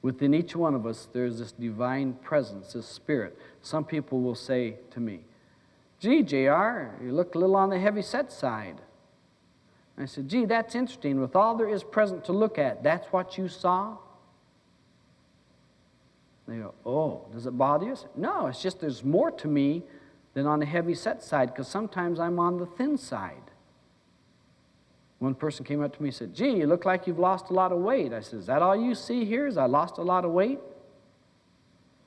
Within each one of us, there's this divine presence, this spirit. Some people will say to me, Gee, JR, you look a little on the heavy set side. I said, Gee, that's interesting. With all there is present to look at, that's what you saw? They go, Oh, does it bother you? No, it's just there's more to me than on the heavy set side because sometimes I'm on the thin side. One person came up to me and said, Gee, you look like you've lost a lot of weight. I said, Is that all you see here? Is I lost a lot of weight?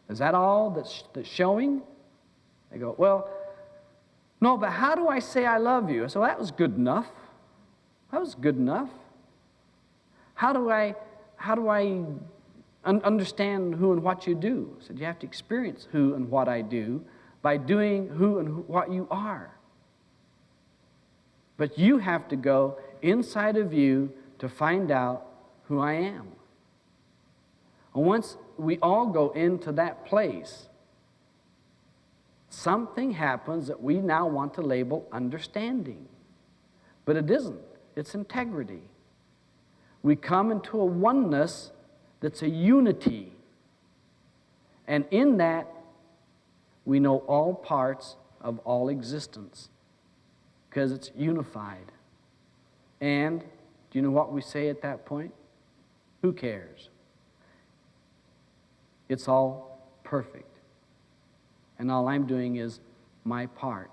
Is that all that's, that's showing? They go, Well, no, but how do I say I love you? I said, that was good enough. That was good enough. How do I, how do I un understand who and what you do? I said, You have to experience who and what I do by doing who and what you are. But you have to go inside of you to find out who I am. And once we all go into that place, something happens that we now want to label understanding. But it isn't, it's integrity. We come into a oneness that's a unity. And in that, we know all parts of all existence because it's unified. And do you know what we say at that point? Who cares? It's all perfect. And all I'm doing is my part.